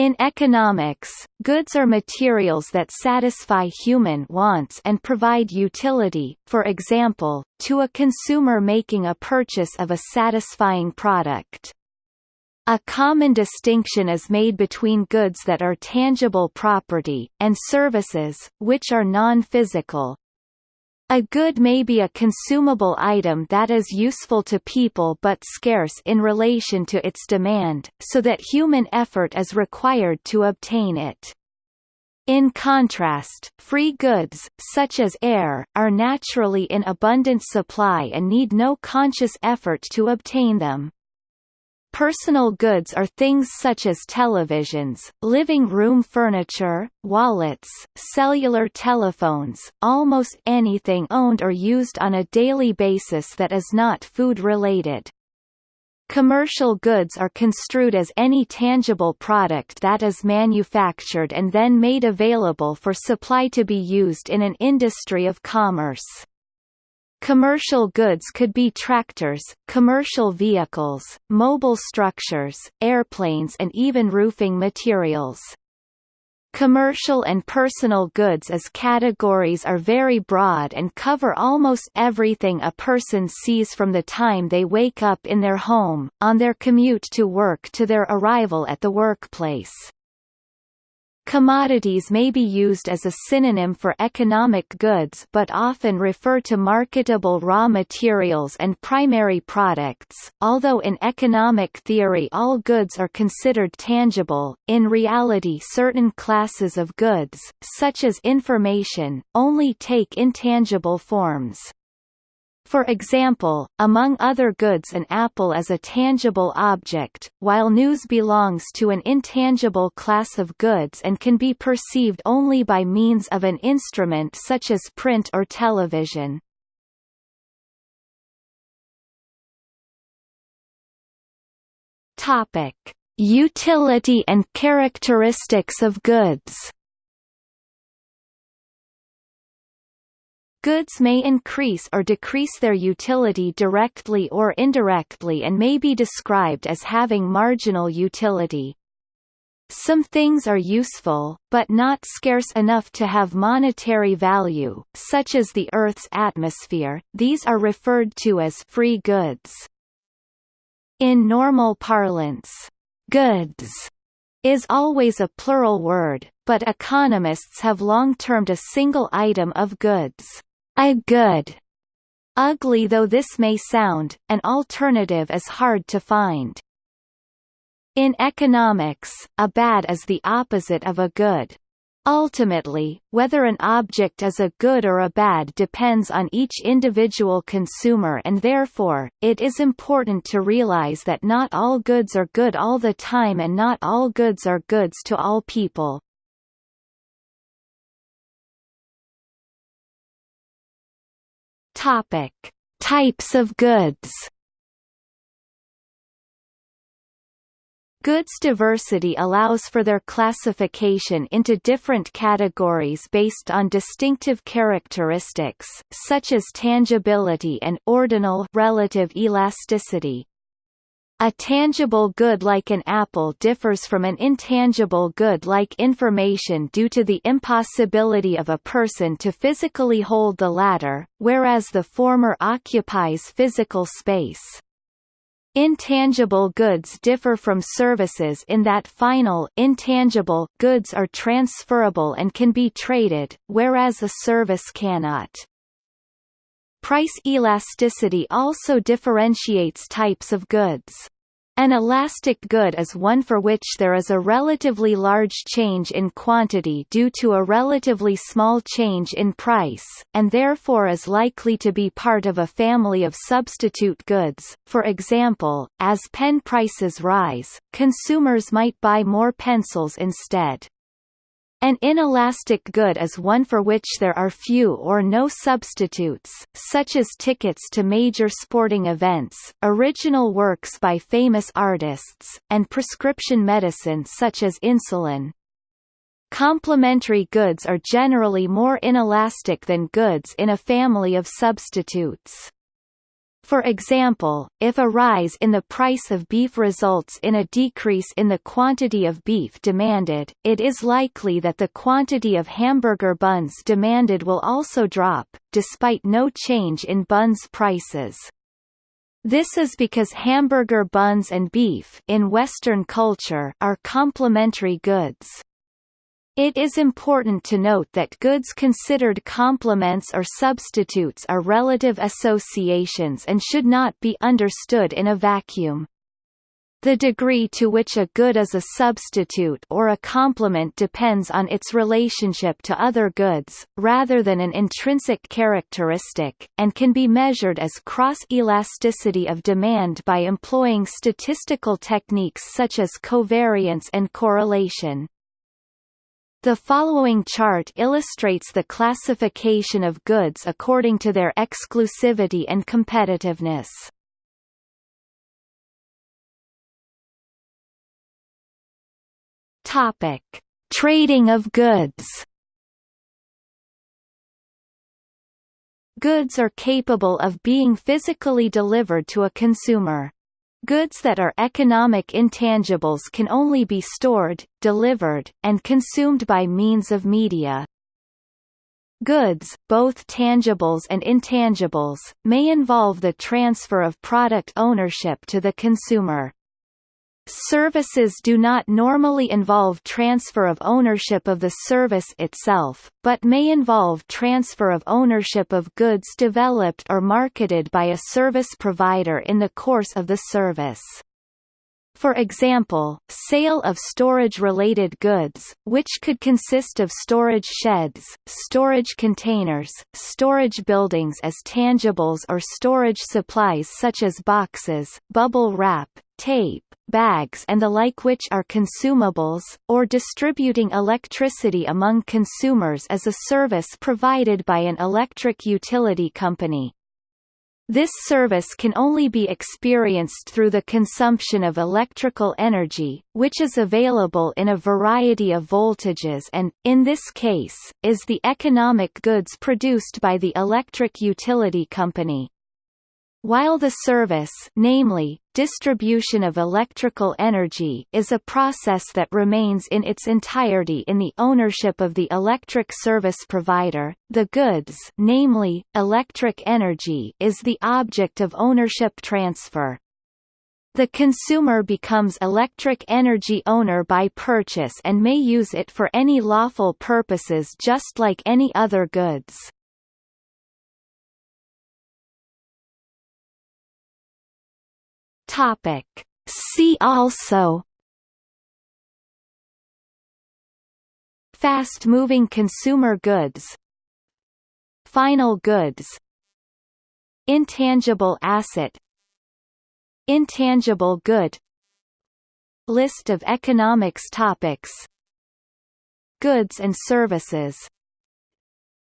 In economics, goods are materials that satisfy human wants and provide utility, for example, to a consumer making a purchase of a satisfying product. A common distinction is made between goods that are tangible property, and services, which are non-physical, a good may be a consumable item that is useful to people but scarce in relation to its demand, so that human effort is required to obtain it. In contrast, free goods, such as air, are naturally in abundant supply and need no conscious effort to obtain them. Personal goods are things such as televisions, living room furniture, wallets, cellular telephones, almost anything owned or used on a daily basis that is not food-related. Commercial goods are construed as any tangible product that is manufactured and then made available for supply to be used in an industry of commerce. Commercial goods could be tractors, commercial vehicles, mobile structures, airplanes and even roofing materials. Commercial and personal goods as categories are very broad and cover almost everything a person sees from the time they wake up in their home, on their commute to work to their arrival at the workplace. Commodities may be used as a synonym for economic goods but often refer to marketable raw materials and primary products. Although in economic theory all goods are considered tangible, in reality certain classes of goods, such as information, only take intangible forms. For example, among other goods an apple is a tangible object, while news belongs to an intangible class of goods and can be perceived only by means of an instrument such as print or television. Utility and characteristics of goods. Goods may increase or decrease their utility directly or indirectly and may be described as having marginal utility. Some things are useful, but not scarce enough to have monetary value, such as the Earth's atmosphere, these are referred to as free goods. In normal parlance, goods is always a plural word, but economists have long termed a single item of goods a good. Ugly though this may sound, an alternative is hard to find. In economics, a bad is the opposite of a good. Ultimately, whether an object is a good or a bad depends on each individual consumer and therefore, it is important to realize that not all goods are good all the time and not all goods are goods to all people. Topic: Types of goods. Goods diversity allows for their classification into different categories based on distinctive characteristics, such as tangibility and ordinal relative elasticity. A tangible good like an apple differs from an intangible good like information due to the impossibility of a person to physically hold the latter, whereas the former occupies physical space. Intangible goods differ from services in that final intangible goods are transferable and can be traded, whereas a service cannot. Price elasticity also differentiates types of goods. An elastic good is one for which there is a relatively large change in quantity due to a relatively small change in price, and therefore is likely to be part of a family of substitute goods. For example, as pen prices rise, consumers might buy more pencils instead. An inelastic good is one for which there are few or no substitutes, such as tickets to major sporting events, original works by famous artists, and prescription medicine such as insulin. Complementary goods are generally more inelastic than goods in a family of substitutes. For example, if a rise in the price of beef results in a decrease in the quantity of beef demanded, it is likely that the quantity of hamburger buns demanded will also drop, despite no change in buns prices. This is because hamburger buns and beef in Western culture are complementary goods. It is important to note that goods considered complements or substitutes are relative associations and should not be understood in a vacuum. The degree to which a good is a substitute or a complement depends on its relationship to other goods, rather than an intrinsic characteristic, and can be measured as cross-elasticity of demand by employing statistical techniques such as covariance and correlation. The following chart illustrates the classification of goods according to their exclusivity and competitiveness. Topic: Trading of goods. Goods are capable of being physically delivered to a consumer. Goods that are economic intangibles can only be stored, delivered, and consumed by means of media. Goods, both tangibles and intangibles, may involve the transfer of product ownership to the consumer. Services do not normally involve transfer of ownership of the service itself, but may involve transfer of ownership of goods developed or marketed by a service provider in the course of the service. For example, sale of storage-related goods, which could consist of storage sheds, storage containers, storage buildings as tangibles or storage supplies such as boxes, bubble wrap, tape, bags and the like which are consumables, or distributing electricity among consumers as a service provided by an electric utility company. This service can only be experienced through the consumption of electrical energy, which is available in a variety of voltages and, in this case, is the economic goods produced by the electric utility company. While the service namely, distribution of electrical energy is a process that remains in its entirety in the ownership of the electric service provider, the goods namely, electric energy is the object of ownership transfer. The consumer becomes electric energy owner by purchase and may use it for any lawful purposes just like any other goods. Topic. See also. Fast-moving consumer goods. Final goods. Intangible asset. Intangible good. List of economics topics. Goods and services.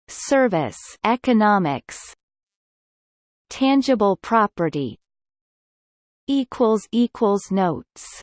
Service economics. Tangible property equals equals notes